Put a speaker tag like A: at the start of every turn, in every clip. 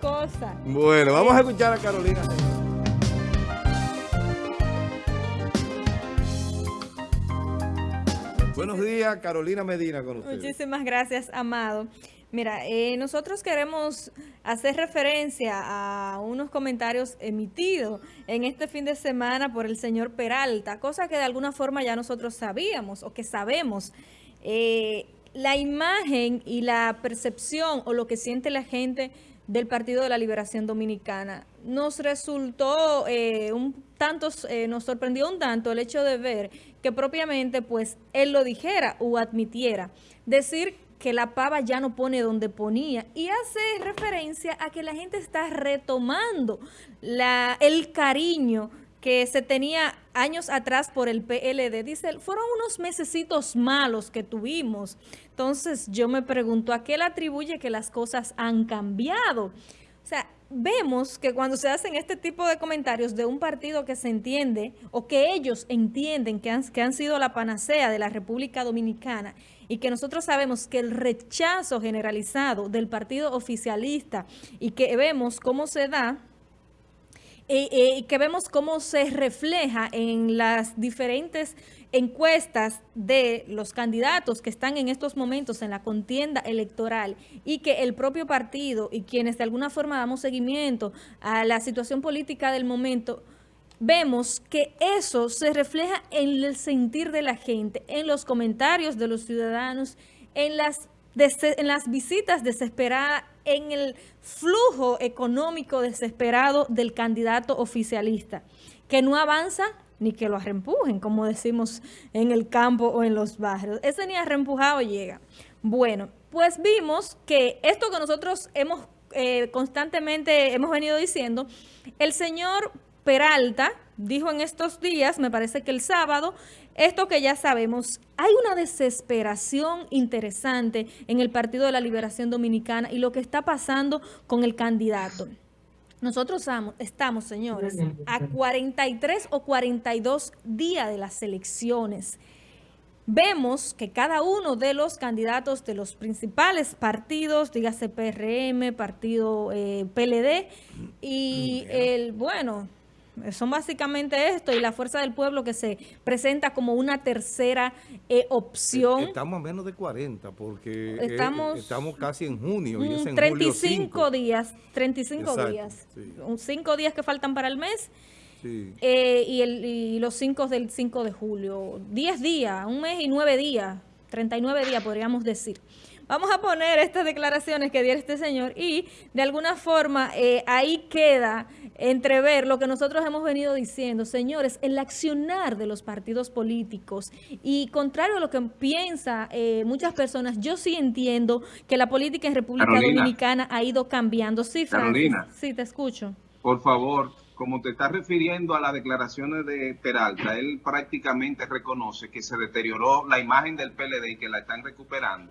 A: cosas.
B: Bueno, vamos a escuchar a Carolina. Buenos días, Carolina Medina con usted.
A: Muchísimas gracias, Amado. Mira, eh, nosotros queremos hacer referencia a unos comentarios emitidos en este fin de semana por el señor Peralta, cosa que de alguna forma ya nosotros sabíamos o que sabemos. Eh, la imagen y la percepción o lo que siente la gente del Partido de la Liberación Dominicana nos resultó eh, un tanto, nos sorprendió un tanto el hecho de ver que propiamente pues él lo dijera o admitiera. Decir que la pava ya no pone donde ponía y hace referencia a que la gente está retomando la, el cariño que se tenía años atrás por el PLD. Dice, fueron unos mesecitos malos que tuvimos. Entonces yo me pregunto, ¿a qué le atribuye que las cosas han cambiado? O sea, vemos que cuando se hacen este tipo de comentarios de un partido que se entiende o que ellos entienden que han, que han sido la panacea de la República Dominicana y que nosotros sabemos que el rechazo generalizado del partido oficialista y que vemos cómo se da eh, eh, y que vemos cómo se refleja en las diferentes encuestas de los candidatos que están en estos momentos en la contienda electoral y que el propio partido y quienes de alguna forma damos seguimiento a la situación política del momento, vemos que eso se refleja en el sentir de la gente, en los comentarios de los ciudadanos, en las, en las visitas desesperadas, en el flujo económico desesperado del candidato oficialista, que no avanza ni que lo arrempujen, como decimos en el campo o en los barrios. Ese ni arrempujado llega. Bueno, pues vimos que esto que nosotros hemos eh, constantemente hemos venido diciendo, el señor Peralta dijo en estos días, me parece que el sábado, esto que ya sabemos, hay una desesperación interesante en el Partido de la Liberación Dominicana y lo que está pasando con el candidato. Nosotros estamos, señores, a 43 o 42 días de las elecciones. Vemos que cada uno de los candidatos de los principales partidos, dígase PRM, partido eh, PLD, y el, bueno, son básicamente esto y la fuerza del pueblo que se presenta como una tercera eh, opción.
B: Estamos a menos de 40 porque
A: eh, estamos,
B: estamos casi en junio. Y es en
A: 35 días, 35 días. Sí. Cinco días que faltan para el mes. Eh, y, el, y los cinco del 5 de julio. 10 días, un mes y nueve días, 39 días podríamos decir. Vamos a poner estas declaraciones que dio este señor y de alguna forma ahí queda entrever lo que nosotros hemos venido diciendo, señores, el accionar de los partidos políticos y contrario a lo que piensa eh, muchas personas, yo sí entiendo que la política en República Dominicana ha ido cambiando. Sí, Carolina. Sí, te escucho.
C: Por favor, como te estás refiriendo a las declaraciones de Peralta, él prácticamente reconoce que se deterioró la imagen del PLD y que la están recuperando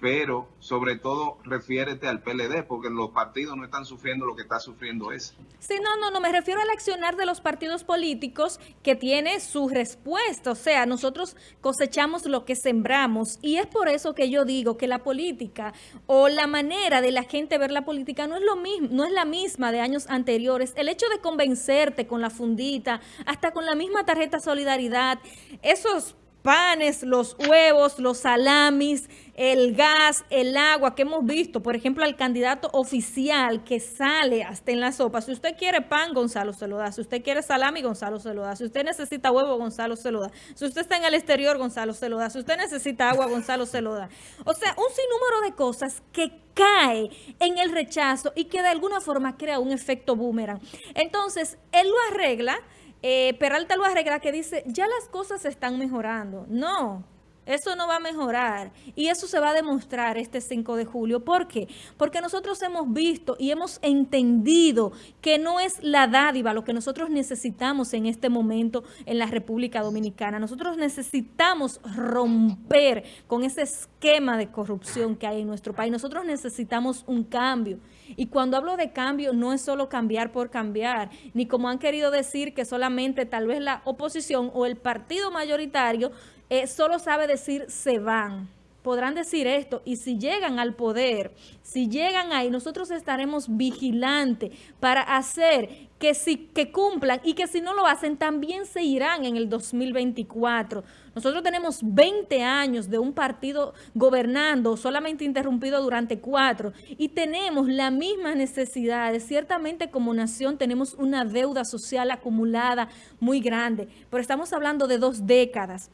C: pero sobre todo refiérete al PLD, porque los partidos no están sufriendo lo que está sufriendo ese.
A: Sí, no, no, no, me refiero al accionar de los partidos políticos que tiene su respuesta, o sea, nosotros cosechamos lo que sembramos, y es por eso que yo digo que la política o la manera de la gente ver la política no es lo mismo, no es la misma de años anteriores. El hecho de convencerte con la fundita, hasta con la misma tarjeta solidaridad, esos panes, los huevos, los salamis, el gas, el agua que hemos visto, por ejemplo, al candidato oficial que sale hasta en la sopa. Si usted quiere pan, Gonzalo se lo da. Si usted quiere salami, Gonzalo se lo da. Si usted necesita huevo, Gonzalo se lo da. Si usted está en el exterior, Gonzalo se lo da. Si usted necesita agua, Gonzalo se lo da. O sea, un sinnúmero de cosas que cae en el rechazo y que de alguna forma crea un efecto boomerang. Entonces, él lo arregla eh, Peralta lo arregla que dice, ya las cosas están mejorando. No, eso no va a mejorar y eso se va a demostrar este 5 de julio. ¿Por qué? Porque nosotros hemos visto y hemos entendido que no es la dádiva lo que nosotros necesitamos en este momento en la República Dominicana. Nosotros necesitamos romper con ese esquema de corrupción que hay en nuestro país. Nosotros necesitamos un cambio. Y cuando hablo de cambio, no es solo cambiar por cambiar, ni como han querido decir que solamente tal vez la oposición o el partido mayoritario eh, solo sabe decir se van. Podrán decir esto y si llegan al poder, si llegan ahí, nosotros estaremos vigilantes para hacer que, si, que cumplan y que si no lo hacen también se irán en el 2024. Nosotros tenemos 20 años de un partido gobernando, solamente interrumpido durante cuatro, y tenemos la misma necesidad. Ciertamente como nación tenemos una deuda social acumulada muy grande, pero estamos hablando de dos décadas.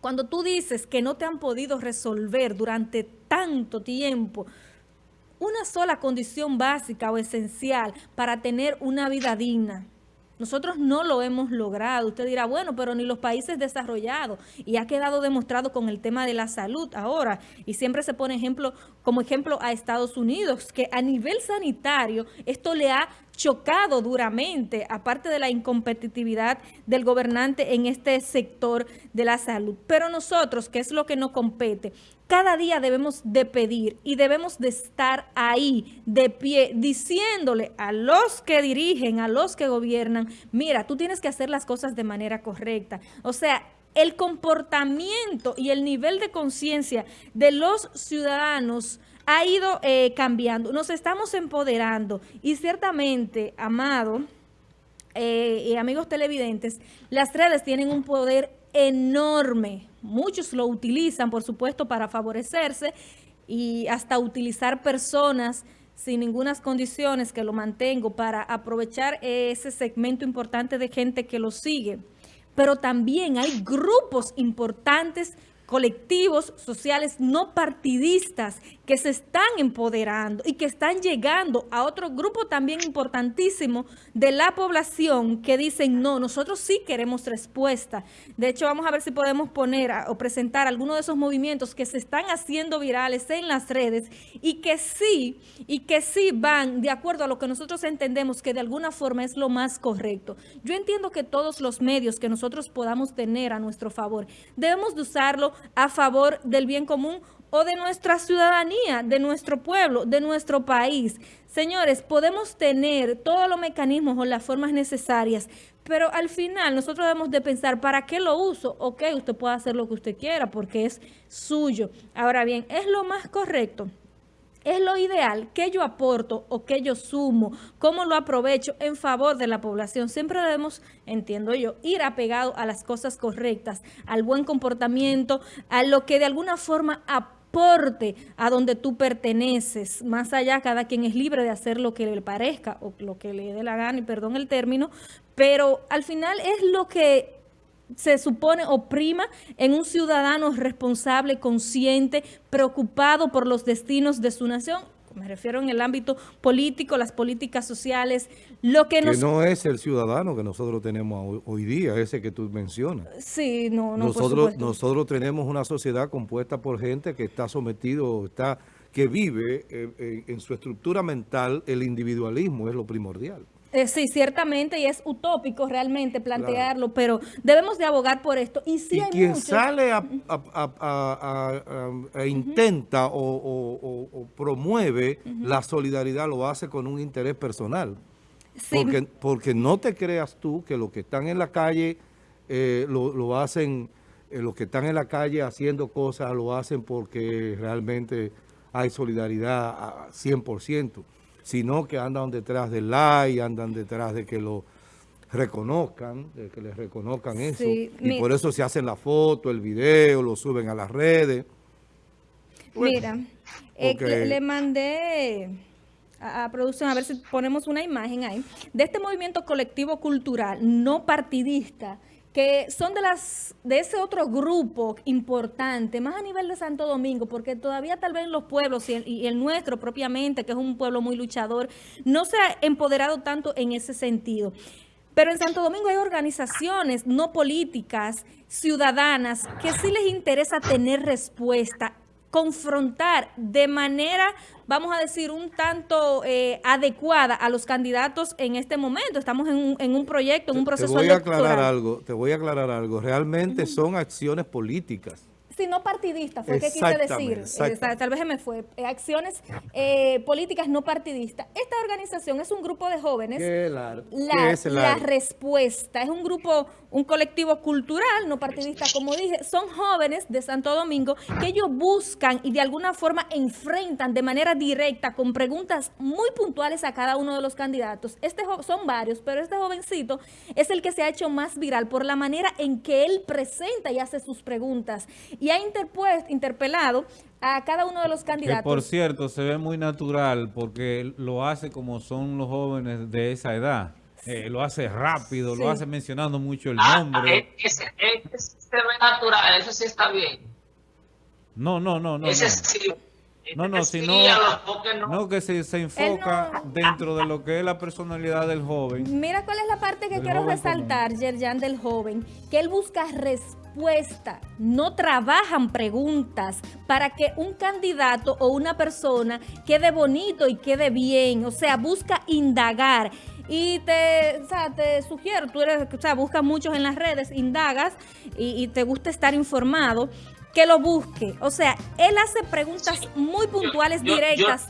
A: Cuando tú dices que no te han podido resolver durante tanto tiempo una sola condición básica o esencial para tener una vida digna, nosotros no lo hemos logrado. Usted dirá, bueno, pero ni los países desarrollados. Y ha quedado demostrado con el tema de la salud ahora. Y siempre se pone ejemplo como ejemplo a Estados Unidos, que a nivel sanitario esto le ha chocado duramente, aparte de la incompetitividad del gobernante en este sector de la salud. Pero nosotros, ¿qué es lo que nos compete? Cada día debemos de pedir y debemos de estar ahí, de pie, diciéndole a los que dirigen, a los que gobiernan, mira, tú tienes que hacer las cosas de manera correcta. O sea, el comportamiento y el nivel de conciencia de los ciudadanos ha ido eh, cambiando. Nos estamos empoderando y ciertamente, Amado, eh, y amigos televidentes, las redes tienen un poder enorme. Muchos lo utilizan, por supuesto, para favorecerse y hasta utilizar personas sin ninguna condiciones que lo mantengo para aprovechar ese segmento importante de gente que lo sigue. Pero también hay grupos importantes colectivos sociales no partidistas que se están empoderando y que están llegando a otro grupo también importantísimo de la población que dicen, no, nosotros sí queremos respuesta. De hecho, vamos a ver si podemos poner o presentar algunos de esos movimientos que se están haciendo virales en las redes y que sí, y que sí van de acuerdo a lo que nosotros entendemos que de alguna forma es lo más correcto. Yo entiendo que todos los medios que nosotros podamos tener a nuestro favor, debemos de usarlo a favor del bien común o de nuestra ciudadanía, de nuestro pueblo, de nuestro país. Señores, podemos tener todos los mecanismos o las formas necesarias, pero al final nosotros debemos de pensar, ¿para qué lo uso? Ok, usted puede hacer lo que usted quiera porque es suyo. Ahora bien, ¿es lo más correcto? ¿Es lo ideal? ¿Qué yo aporto o qué yo sumo? ¿Cómo lo aprovecho en favor de la población? Siempre debemos, entiendo yo, ir apegado a las cosas correctas, al buen comportamiento, a lo que de alguna forma aporte a donde tú perteneces. Más allá, cada quien es libre de hacer lo que le parezca o lo que le dé la gana, y perdón el término, pero al final es lo que se supone oprima en un ciudadano responsable, consciente, preocupado por los destinos de su nación. Me refiero en el ámbito político, las políticas sociales, lo que,
B: que no es el ciudadano que nosotros tenemos hoy, día, ese que tú mencionas.
A: Sí, no, no,
B: nosotros, nosotros tenemos una sociedad compuesta por gente que está sometido, está que vive eh, eh, en su estructura mental, el individualismo es lo primordial.
A: Eh, sí, ciertamente, y es utópico realmente plantearlo, pero debemos de abogar por esto. Y, si
B: quien sale a, intenta o, promueve la solidaridad lo hace con un interés personal. Porque, porque no te creas tú que los que están en la calle eh, lo, hacen, eh, los que están en la calle haciendo cosas lo hacen porque realmente hay solidaridad a 100% sino que andan detrás del like, andan detrás de que lo reconozcan, de que les reconozcan eso. y por eso se hacen la foto, el video, lo suben a las redes.
A: Mira, eh, le, mandé a, a, producción, a ver si ponemos una imagen ahí, de este movimiento colectivo cultural no partidista que son de las de ese otro grupo importante, más a nivel de Santo Domingo, porque todavía tal vez los pueblos y el, nuestro propiamente, que es un pueblo muy luchador, no se ha empoderado tanto en ese sentido. Pero en Santo Domingo hay organizaciones no políticas, ciudadanas, que sí les interesa tener respuesta confrontar de manera, vamos a decir, un tanto eh, adecuada a los candidatos en este momento. Estamos en un, en un proyecto, en un proceso
B: te voy a aclarar algo, Te voy a aclarar algo. Realmente son acciones políticas.
A: Sí, no partidista, fue que quise decir. Eh, tal vez me fue. Eh, acciones eh, políticas no partidistas. Esta organización es un grupo de jóvenes.
B: la,
A: es la respuesta. Es un grupo, un colectivo cultural, no partidista, como dije. Son jóvenes de Santo Domingo que ellos buscan y de alguna forma enfrentan de manera directa con preguntas muy puntuales a cada uno de los candidatos. Este son varios, pero este jovencito es el que se ha hecho más viral por la manera en que él presenta y hace sus preguntas. Y y ha interpuesto, interpelado a cada uno de los candidatos.
D: Que por cierto, se ve muy natural porque lo hace como son los jóvenes de esa edad. Eh, lo hace rápido, lo hace mencionando mucho el ah, nombre.
E: Ah, ese, se ve natural, eso sí está bien.
D: No, no, no, no.
E: Ese no. sí.
D: No, no, sino no, que se, se enfoca dentro de lo que es la personalidad del joven.
A: Mira cuál es la parte que quiero resaltar, Yerjan, del joven, que él busca respeto no trabajan preguntas para que un candidato o una persona quede bonito y quede bien, o sea, busca indagar. Y te, te sugiero, tú eres, o sea, buscas muchos en las redes, indagas y, te gusta estar informado, que lo busque. O sea, él hace preguntas muy puntuales, directas.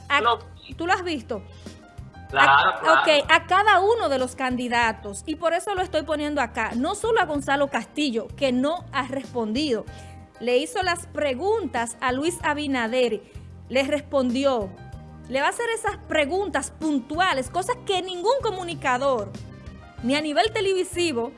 A: ¿Tú lo has visto? a, Ok, a cada uno de los candidatos. Y por eso lo estoy poniendo acá. No solo a Gonzalo Castillo, que no ha respondido. Le hizo las preguntas a Luis Abinader. Le respondió. Le va a hacer esas preguntas puntuales, cosas que ningún comunicador, ni a nivel televisivo,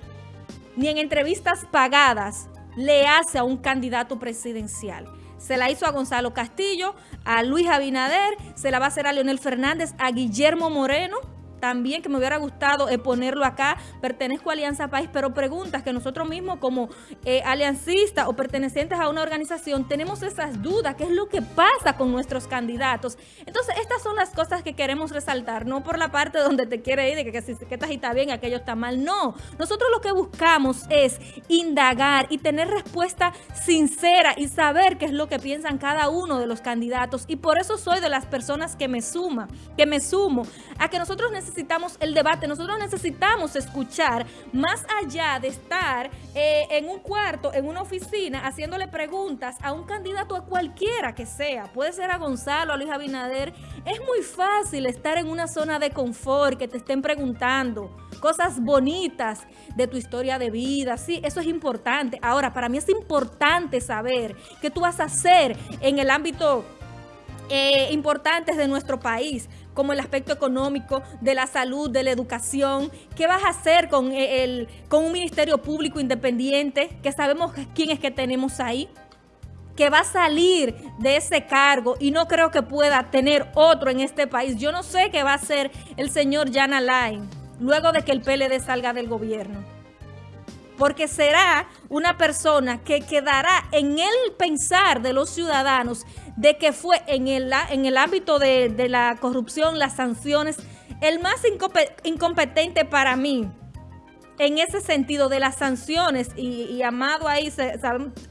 A: ni en entrevistas pagadas, le hace a un candidato presidencial. Se la hizo a Gonzalo Castillo, a Luis Abinader, se la va a hacer a Leonel Fernández, a Guillermo Moreno, también que me hubiera gustado eh, ponerlo acá, pertenezco a Alianza País, pero preguntas que nosotros mismos como eh, aliancistas o pertenecientes a una organización tenemos esas dudas, qué es lo que pasa con nuestros candidatos. Entonces, estas son las cosas que queremos resaltar, no por la parte donde te quiere ir, de que, que, que, que está bien, aquello está mal, no. Nosotros lo que buscamos es indagar y tener respuesta sincera y saber qué es lo que piensan cada uno de los candidatos y por eso soy de las personas que me suma, que me sumo a que nosotros necesitamos necesitamos el debate, nosotros necesitamos escuchar, más allá de estar eh, en un cuarto, en una oficina, haciéndole preguntas a un candidato a cualquiera que sea, puede ser a Gonzalo, a Luis Abinader, es muy fácil estar en una zona de confort, que te estén preguntando cosas bonitas de tu historia de vida, sí, eso es importante. Ahora, para mí es importante saber qué tú vas a hacer en el ámbito eh, importantes de nuestro país, como el aspecto económico, de la salud, de la educación. ¿Qué vas a hacer con, eh, el, con un ministerio público independiente que sabemos quién es que tenemos ahí? que va a salir de ese cargo y no creo que pueda tener otro en este país. Yo no sé qué va a hacer el señor Jan Alain luego de que el PLD salga del gobierno porque será una persona que quedará en el pensar de los ciudadanos de que fue en el, en el ámbito de, la corrupción, las sanciones, el más incompetente para mí en ese sentido de las sanciones, y, Amado ahí,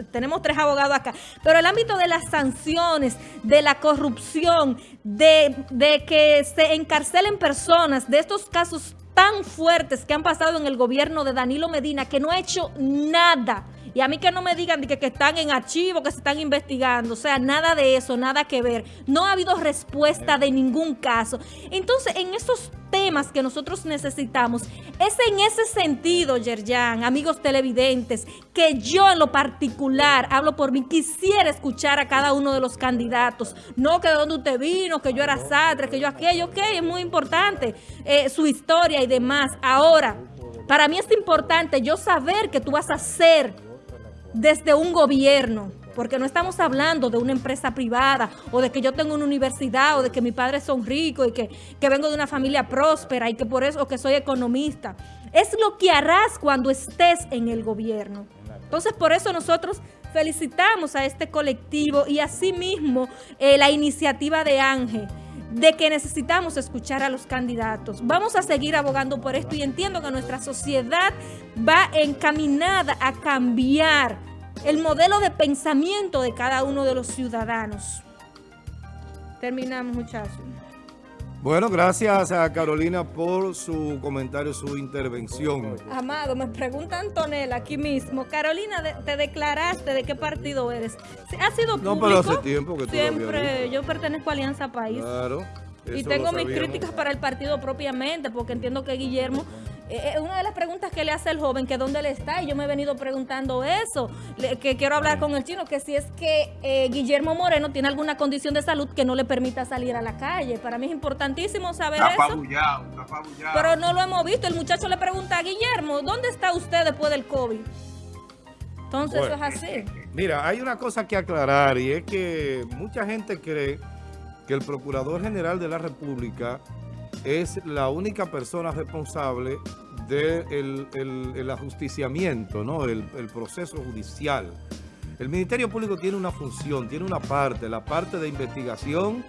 A: tenemos tres abogados acá, pero el ámbito de las sanciones, de la corrupción, de, de que se encarcelen personas, de estos casos tan fuertes que han pasado en el gobierno de Danilo Medina que no ha hecho nada. Y a mí que no me digan que, que están en archivo, que se están investigando. O sea, nada de eso, nada que ver. No ha habido respuesta de ningún caso. Entonces, en esos temas que nosotros necesitamos, es en ese sentido, Yerjan, amigos televidentes, que yo en lo particular, hablo por mí, quisiera escuchar a cada uno de los candidatos. No que de dónde usted vino, que yo era Satre, que yo aquello, ok, es muy importante eh, su historia y demás. Ahora, para mí es importante yo saber que tú vas a ser desde un gobierno, porque no estamos hablando de una empresa privada o de que yo tengo una universidad o de que mis padres son ricos y que, vengo de una familia próspera y que por eso que soy economista. Es lo que harás cuando estés en el gobierno. Entonces, por eso nosotros felicitamos a este colectivo y asimismo eh, la iniciativa de Ángel de que necesitamos escuchar a los candidatos. Vamos a seguir abogando por esto y entiendo que nuestra sociedad va encaminada a cambiar el modelo de pensamiento de cada uno de los ciudadanos. Terminamos, muchachos.
B: Bueno, gracias a Carolina por su comentario, su intervención.
A: Amado, me pregunta Antonella aquí mismo. Carolina, de- ¿te declaraste de qué partido eres? ¿Ha sido
B: No,
A: público?
B: pero hace tiempo que tú
A: Siempre, yo pertenezco a Alianza País.
B: Claro.
A: Y tengo mis críticas para el partido propiamente, porque entiendo que Guillermo, eh, eh, una de las preguntas que le hace el joven, que dónde él está, y yo me he venido preguntando eso, le- que quiero hablar con el chino, que si es que eh, Guillermo Moreno tiene alguna condición de salud que no le permita salir a la calle. Para mí es importantísimo saber
C: Está
A: eso.
C: apabullado, está apabullado.
A: Pero no lo hemos visto. El muchacho le pregunta a Guillermo, ¿dónde está usted después del COVID? Entonces
B: Bueno.
A: eso es así.
B: Mira, hay una cosa que aclarar y es que mucha gente cree que el Procurador General de la República es la única persona responsable del el, el ajusticiamiento, ¿no? el, el proceso judicial. El Ministerio Público tiene una función, tiene una parte, la parte de investigación,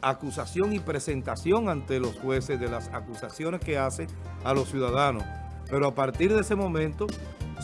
B: acusación y presentación ante los jueces de las acusaciones que hace a los ciudadanos. Pero a partir de ese momento,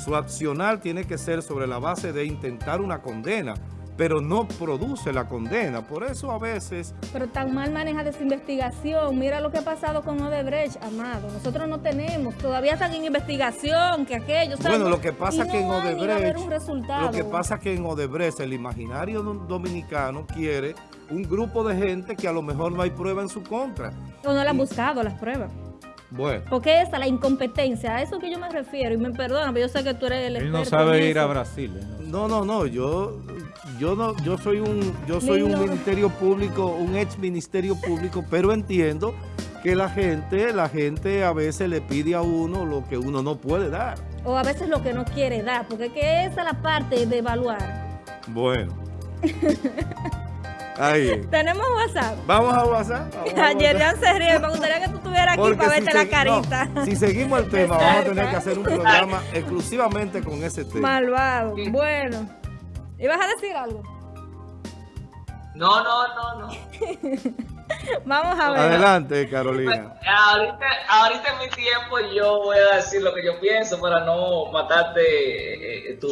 B: su accionar tiene que ser sobre la base de intentar una condena, pero no produce la condena. Por eso a veces
A: Pero tan mal maneja esa investigación. Mira lo que ha pasado con Odebrecht, amado. Nosotros no tenemos. Todavía están en investigación, que aquello.
B: Bueno,
A: no-
B: lo que pasa
A: y
B: que en
A: no
B: Odebrecht,
A: un resultado.
B: lo que pasa que en Odebrecht el imaginario do- dominicano quiere un grupo de gente que a lo mejor no hay prueba en su contra.
A: O no le han buscado las pruebas.
B: Bueno,
A: Porque esa, la incompetencia, a eso que yo me refiero. Y me perdona, pero yo sé que tú eres el
D: Él no
A: experto en
D: sabe ir a
A: eso.
D: Brasil. ¿eh?
B: no,
D: No.
B: no, no, yo, yo no, yo soy un, yo soy un ministerio público, un ex ministerio público, pero entiendo que la gente, la gente a veces le pide a uno lo que uno no puede dar.
A: O a veces lo que no quiere dar. Porque es que esa es la parte de evaluar.
B: Bueno. Ahí.
A: Tenemos WhatsApp.
B: Vamos a WhatsApp. vamos a
A: Ayer
B: WhatsApp.
A: ya se ríe. Me gustaría que tú estuvieras aquí
B: Porque
A: para
B: si
A: verte la carita.
B: no, si seguimos el tema, vamos a tener que hacer un programa exclusivamente con ese tema.
A: Malvado. Bueno. ¿Ibas a decir algo?
E: No, no, no, no.
A: Vamos a ver.
B: Adelante, Carolina.
E: Ahorita, ahorita en mi tiempo yo voy a decir lo que yo pienso para no matarte eh, tu